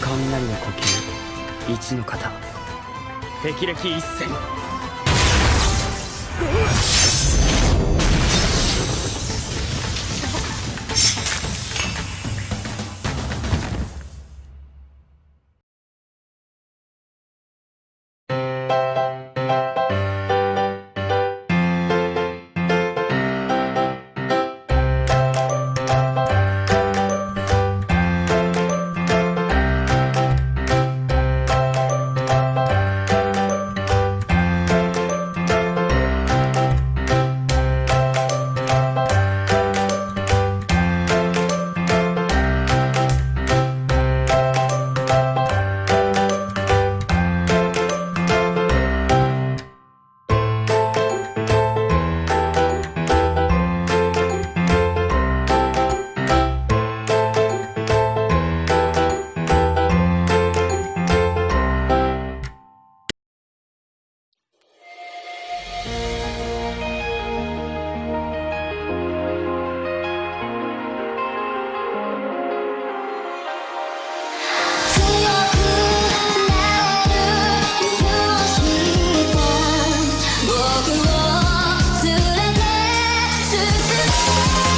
雷の呼吸。一の型霹靂一閃 Bye.